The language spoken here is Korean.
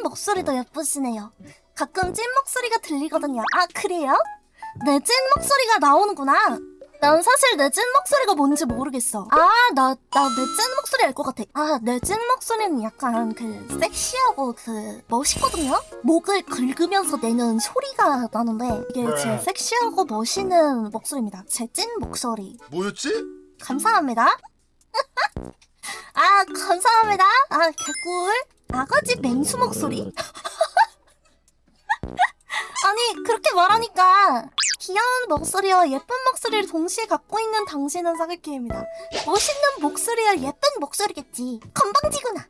찐 목소리도 예쁘시네요. 가끔 찐 목소리가 들리거든요. 아 그래요? 내 찐 목소리가 나오는구나. 난 사실 내 찐 목소리가 뭔지 모르겠어. 아, 나, 나 내 찐 목소리 알 것 같아. 아, 내 찐 목소리는 약간 그 섹시하고 그 멋있거든요? 목을 긁으면서 내는 소리가 나는데 이게 제 섹시하고 멋있는 목소리입니다. 제 찐 목소리. 뭐였지? 감사합니다. 아, 감사합니다. 아, 개꿀. 아가지 맹수 목소리? 아니, 그렇게 말하니까 귀여운 목소리와 예쁜 목소리를 동시에 갖고 있는 당신은 사기캐입니다. 멋있는 목소리와 예쁜 목소리겠지. 건방지구나.